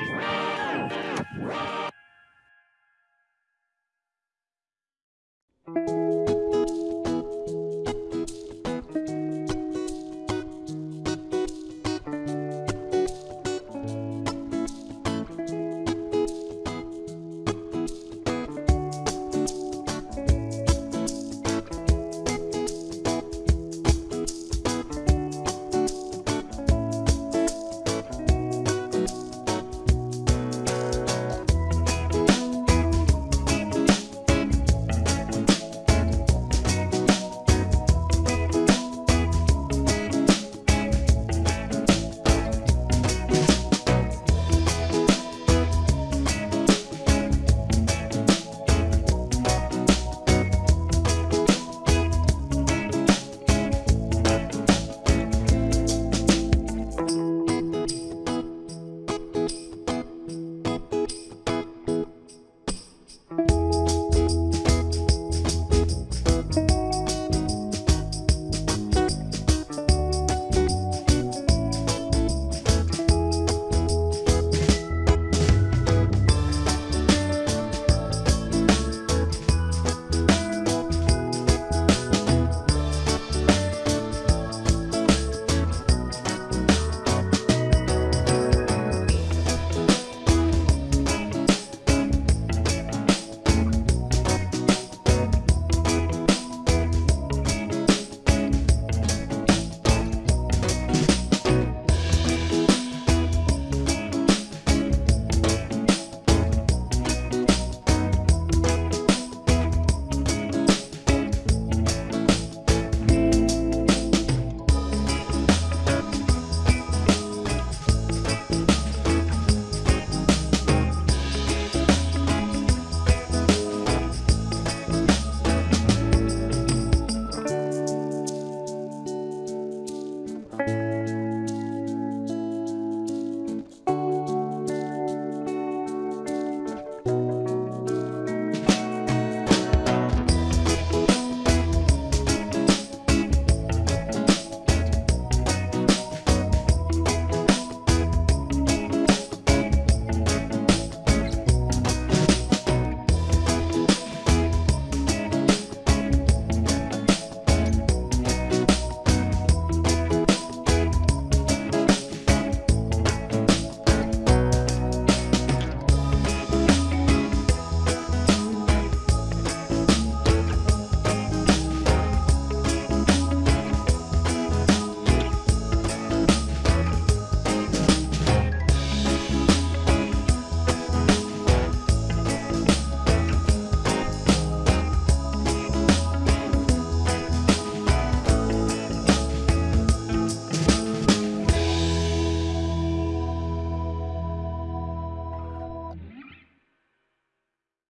Yeah.